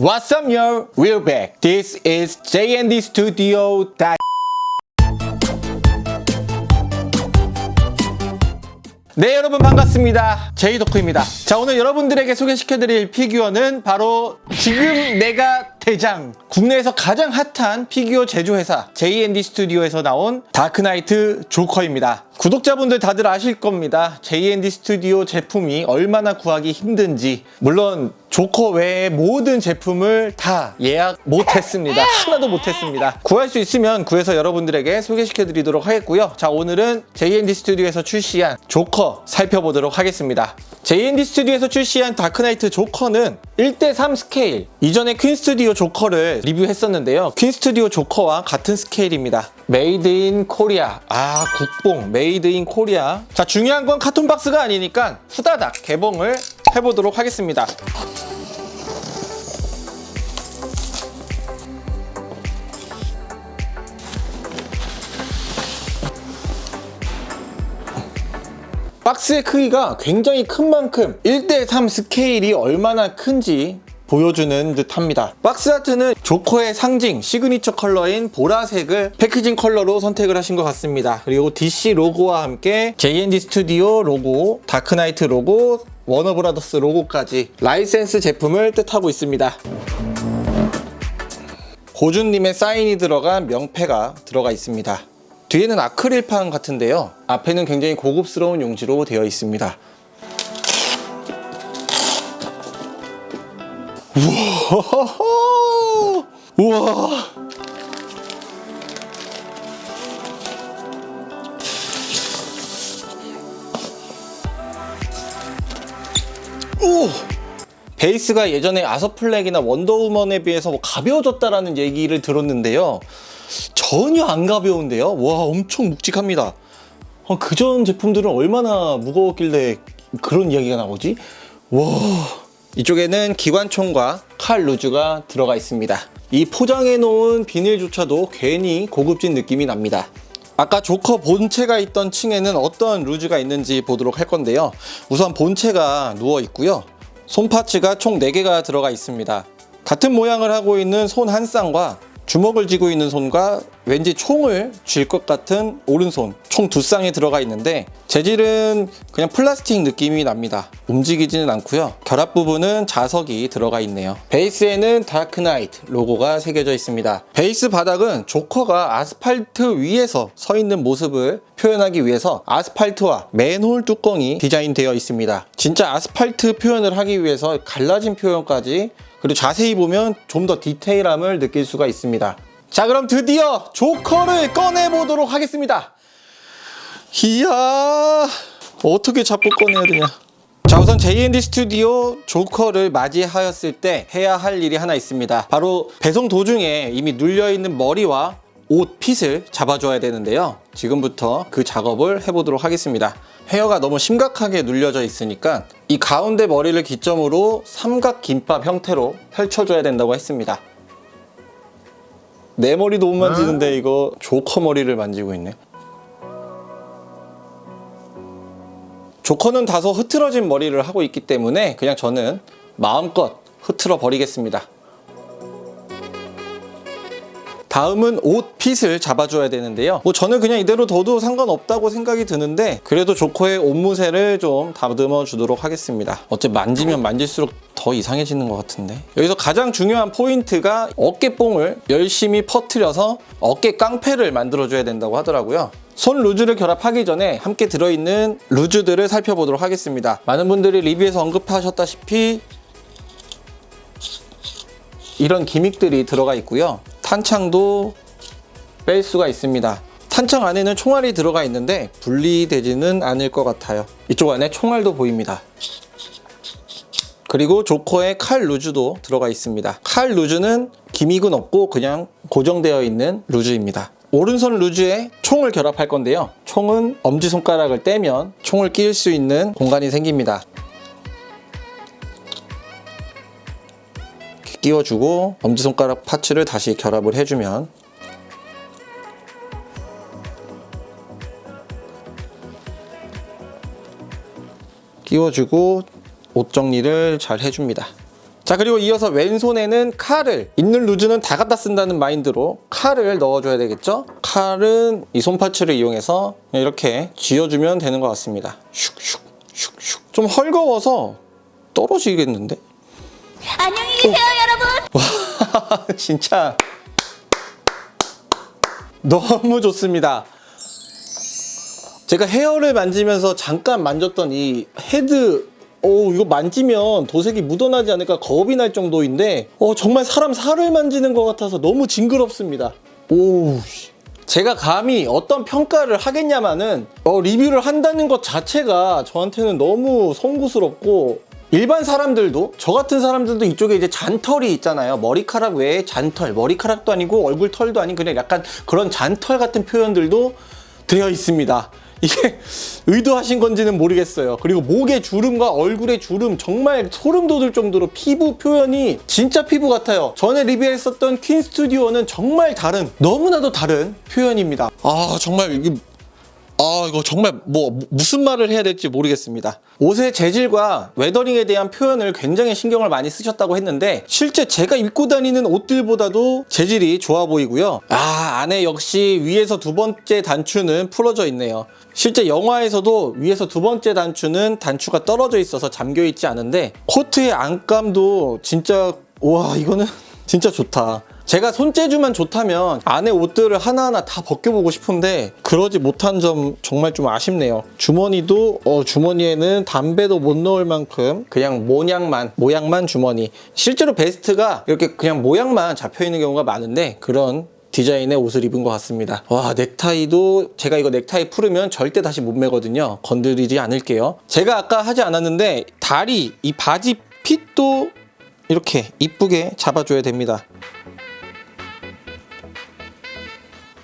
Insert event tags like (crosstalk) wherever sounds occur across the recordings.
What's up, yo? We're back. This is JND Studio. 네 여러분 반갑습니다 제이도크입니다 자 오늘 여러분들에게 소개시켜드릴 피규어는 바로 지금 내가 대장. 국내에서 가장 핫한 피규어 제조회사 JND 스튜디오에서 나온 다크나이트 조커입니다. 구독자분들 다들 아실 겁니다. JND 스튜디오 제품이 얼마나 구하기 힘든지. 물론 조커 외의 모든 제품을 다 예약 못했습니다. 하나도 못했습니다. 구할 수 있으면 구해서 여러분들에게 소개시켜 드리도록 하겠고요. 자 오늘은 JND 스튜디오에서 출시한 조커 살펴보도록 하겠습니다. JND 스튜디오에서 출시한 다크나이트 조커는 1대3 스케일. 이전에 퀸 스튜디오 조커를 리뷰했었는데요. 퀸 스튜디오 조커와 같은 스케일입니다. Made in Korea 아 국뽕. Made in Korea 자 중요한 건 carton 박스가 아니니까 후다닥 개봉을 해보도록 하겠습니다. 박스의 크기가 굉장히 큰 만큼 1대3 스케일이 얼마나 큰지 보여주는 듯 합니다. 박스 아트는 조커의 상징 시그니처 컬러인 보라색을 packaging 컬러로 선택을 하신 것 같습니다. 그리고 DC 로고와 함께 JND 스튜디오 로고 다크나이트 로고 워너브라더스 로고까지 라이센스 제품을 뜻하고 있습니다. 고준님의 사인이 들어간 명패가 들어가 있습니다. 뒤에는 아크릴판 같은데요. 앞에는 굉장히 고급스러운 용지로 되어 있습니다 우와 우와! 오! 베이스가 예전에 아서플렉이나 원더우먼에 비해서 뭐 가벼워졌다라는 얘기를 들었는데요. 전혀 안 가벼운데요? 와 엄청 묵직합니다. 어, 그전 제품들은 얼마나 무거웠길래 그런 이야기가 나오지? 와 이쪽에는 기관총과 칼 루즈가 들어가 있습니다. 이 포장해 놓은 비닐조차도 괜히 고급진 느낌이 납니다. 아까 조커 본체가 있던 층에는 어떤 루즈가 있는지 보도록 할 건데요. 우선 본체가 누워 있고요. 손 파츠가 총 4개가 들어가 있습니다. 같은 모양을 하고 있는 손 한 쌍과 주먹을 쥐고 있는 손과 왠지 총을 쥘 것 같은 오른손 총 두 쌍이 들어가 있는데 재질은 그냥 플라스틱 느낌이 납니다. 움직이지는 않고요. 결합 부분은 자석이 들어가 있네요. 베이스에는 다크나이트 로고가 새겨져 있습니다. 베이스 바닥은 조커가 아스팔트 위에서 서 있는 모습을 표현하기 위해서 아스팔트와 맨홀 뚜껑이 디자인되어 있습니다. 진짜 아스팔트 표현을 하기 위해서 갈라진 표현까지 그리고 자세히 보면 좀 더 디테일함을 느낄 수가 있습니다 자 그럼 드디어 조커를 꺼내보도록 하겠습니다. 이야 어떻게 잡고 꺼내야 되냐. 자 우선 JND 스튜디오 조커를 맞이하였을 때 해야 할 일이 하나 있습니다. 바로 배송 도중에 이미 눌려있는 머리와 옷 핏을 잡아줘야 되는데요. 지금부터 그 작업을 해보도록 하겠습니다. 헤어가 너무 심각하게 눌려져 있으니까 이 가운데 머리를 기점으로 삼각 김밥 형태로 펼쳐줘야 된다고 했습니다 내 머리도 못 만지는데 이거 조커 머리를 만지고 있네. 조커는 다소 흐트러진 머리를 하고 있기 때문에 그냥 저는 마음껏 흐트러 버리겠습니다 다음은 옷 핏을 잡아줘야 되는데요. 뭐 저는 그냥 이대로 둬도 상관없다고 생각이 드는데 그래도 조커의 옷무새를 좀 다듬어 주도록 하겠습니다. 어째 만지면 만질수록 더 이상해지는 것 같은데. 여기서 가장 중요한 포인트가 어깨뽕을 열심히 퍼트려서 어깨 깡패를 만들어 줘야 된다고 하더라고요. 손 루즈를 결합하기 전에 함께 들어있는 루즈들을 살펴보도록 하겠습니다. 많은 분들이 리뷰에서 언급하셨다시피 이런 기믹들이 들어가 있고요 탄창도 뺄 수가 있습니다. 탄창 안에는 총알이 들어가 있는데 분리되지는 않을 것 같아요. 이쪽 안에 총알도 보입니다. 그리고 조커의 칼 루즈도 들어가 있습니다. 칼 루즈는 기믹은 없고 그냥 고정되어 있는 루즈입니다. 오른손 루즈에 총을 결합할 건데요. 총은 엄지손가락을 떼면 총을 끼울 수 있는 공간이 생깁니다 끼워주고 엄지손가락 파츠를 다시 결합을 해주면 끼워주고 옷 정리를 잘 해줍니다 자 그리고 이어서 왼손에는 칼을 있는 루즈는 다 갖다 쓴다는 마인드로 칼을 넣어줘야 되겠죠? 칼은 이 손파츠를 이용해서 이렇게 쥐어주면 되는 것 같습니다. 슉슉 슉슉 좀 헐거워서 떨어지겠는데? 안녕히 계세요, 여러분. (laughs) 진짜 너무 좋습니다. 제가 헤어를 만지면서 잠깐 만졌던 이 헤드 오 이거 만지면 도색이 묻어나지 않을까 겁이 날 정도인데 어 정말 사람 살을 만지는 것 같아서 너무 징그럽습니다. 오 씨. 제가 감히 어떤 평가를 하겠냐마는 어, 리뷰를 한다는 것 자체가 저한테는 너무 송구스럽고 일반 사람들도 저 같은 사람들도 이쪽에 이제 잔털이 있잖아요. 머리카락 외에 잔털. 머리카락도 아니고 얼굴 털도 아닌 그냥 약간 그런 잔털 같은 표현들도 되어 있습니다. (laughs) 이게 의도하신 건지는 모르겠어요. 그리고 목의 주름과 얼굴의 주름 정말 소름 돋을 정도로 피부 표현이 진짜 피부 같아요. 전에 리뷰했었던 퀸 스튜디오는 정말 다른 너무나도 다른 표현입니다. 아 정말 이게 아 이거 정말 뭐 무슨 말을 해야 될지 모르겠습니다. 옷의 재질과 웨더링에 대한 표현을 굉장히 신경을 많이 쓰셨다고 했는데 실제 제가 입고 다니는 옷들보다도 재질이 좋아 보이고요. 아 안에 역시 위에서 두 번째 단추는 풀어져 있네요. 실제 영화에서도 위에서 두 번째 단추는 단추가 떨어져 있어서 잠겨 있지 않은데 코트의 안감도 진짜 와 이거는 (laughs) 진짜 좋다 제가 손재주만 좋다면 안에 옷들을 하나하나 다 벗겨보고 싶은데 그러지 못한 점 정말 좀 아쉽네요. 주머니도 어, 주머니에는 담배도 못 넣을 만큼 그냥 모양만 모양만 주머니. 실제로 베스트가 이렇게 그냥 모양만 잡혀 있는 경우가 많은데 그런 디자인의 옷을 입은 것 같습니다. 와 넥타이도 제가 이거 넥타이 풀으면 절대 다시 못 매거든요. 건드리지 않을게요. 제가 아까 하지 않았는데 다리 이 바지 핏도 이렇게 이쁘게 잡아줘야 됩니다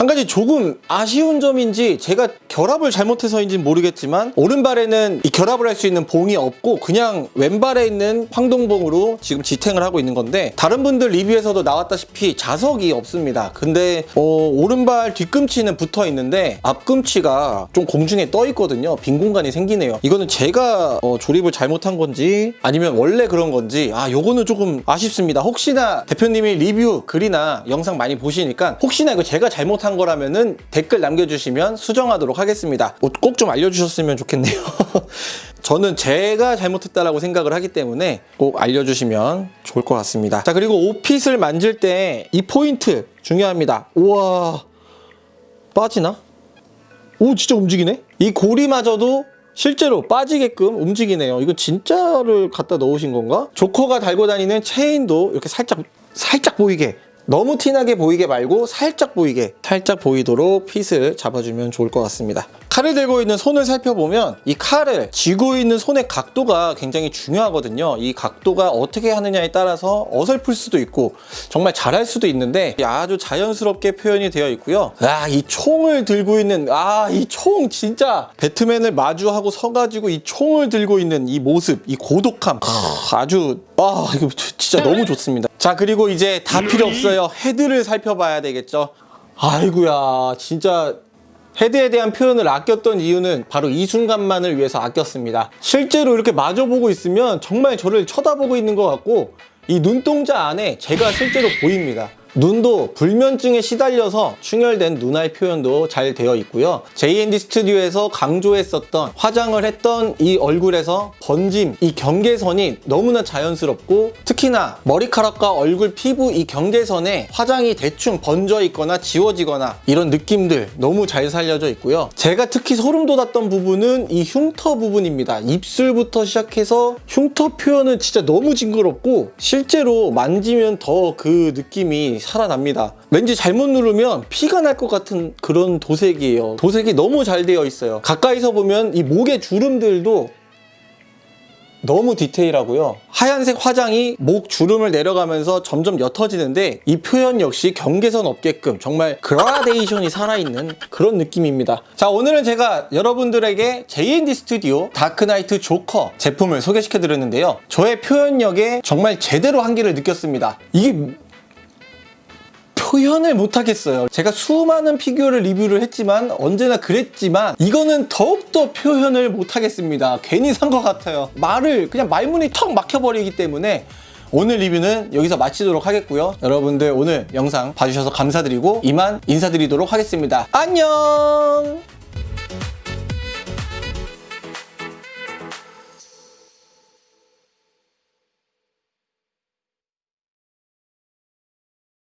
한 가지 조금 아쉬운 점인지 제가 결합을 잘못해서인지는 모르겠지만 오른발에는 이 결합을 할 수 있는 봉이 없고 그냥 왼발에 있는 황동봉으로 지금 지탱을 하고 있는 건데 다른 분들 리뷰에서도 나왔다시피 자석이 없습니다. 근데 어, 오른발 뒤꿈치는 붙어 있는데 앞꿈치가 좀 공중에 떠 있거든요. 빈 공간이 생기네요. 이거는 제가 어, 조립을 잘못한 건지 아니면 원래 그런 건지 아 요거는 조금 아쉽습니다. 혹시나 대표님이 리뷰 글이나 영상 많이 보시니까 혹시나 이거 제가 잘못한 거라면은 댓글 남겨주시면 수정하도록 하겠습니다. 꼭 좀 알려주셨으면 좋겠네요. (laughs) 저는 제가 잘못했다라고 생각을 하기 때문에 꼭 알려주시면 좋을 것 같습니다. 자 그리고 옷핏을 만질 때 이 포인트 중요합니다. 우와 빠지나? 오 진짜 움직이네? 이 고리마저도 실제로 빠지게끔 움직이네요. 이거 진짜를 갖다 넣으신 건가? 조커가 달고 다니는 체인도 이렇게 살짝 살짝 보이게 너무 티나게 보이게 말고 살짝 보이게 살짝 보이도록 핏을 잡아주면 좋을 것 같습니다. 칼을 들고 있는 손을 살펴보면 이 칼을 쥐고 있는 손의 각도가 굉장히 중요하거든요. 이 각도가 어떻게 하느냐에 따라서 어설플 수도 있고 정말 잘할 수도 있는데 아주 자연스럽게 표현이 되어 있고요. 아이 총을 들고 있는 아 이 총 진짜 배트맨을 마주하고 서가지고 이 총을 들고 있는 이 모습 이 고독함. 아주 아 이거 진짜 너무 좋습니다 자 그리고 이제 다 필요 없어요. 헤드를 살펴봐야 되겠죠. 아이구야 진짜 헤드에 대한 표현을 아꼈던 이유는 바로 이 순간만을 위해서 아꼈습니다. 실제로 이렇게 마주보고 있으면 정말 저를 쳐다보고 있는 것 같고 이 눈동자 안에 제가 실제로 보입니다 눈도 불면증에 시달려서 충혈된 눈알 표현도 잘 되어 있고요. JND 스튜디오에서 강조했었던 화장을 했던 이 얼굴에서 번짐, 이 경계선이 너무나 자연스럽고 특히나 머리카락과 얼굴 피부 이 경계선에 화장이 대충 번져 있거나 지워지거나 이런 느낌들 너무 잘 살려져 있고요. 제가 특히 소름 돋았던 부분은 이 흉터 부분입니다. 입술부터 시작해서 흉터 표현은 진짜 너무 징그럽고 실제로 만지면 더 그 느낌이 살아납니다. 왠지 잘못 누르면 피가 날 것 같은 그런 도색이에요. 도색이 너무 잘 되어 있어요. 가까이서 보면 이 목의 주름들도 너무 디테일하고요. 하얀색 화장이 목 주름을 내려가면서 점점 옅어지는데 이 표현 역시 경계선 없게끔 정말 그라데이션이 살아있는 그런 느낌입니다. 자 오늘은 제가 여러분들에게 JND 스튜디오 다크나이트 조커 제품을 소개시켜 드렸는데요. 저의 표현력에 정말 제대로 한계를 느꼈습니다. 이게 표현을 못하겠어요 제가 수많은 피규어를 리뷰를 했지만 언제나 그랬지만 이거는 더욱더 표현을 못하겠습니다 괜히 산 것 같아요 말을 그냥 말문이 턱 막혀버리기 때문에 오늘 리뷰는 여기서 마치도록 하겠고요. 여러분들 오늘 영상 봐주셔서 감사드리고 이만 인사드리도록 하겠습니다. 안녕!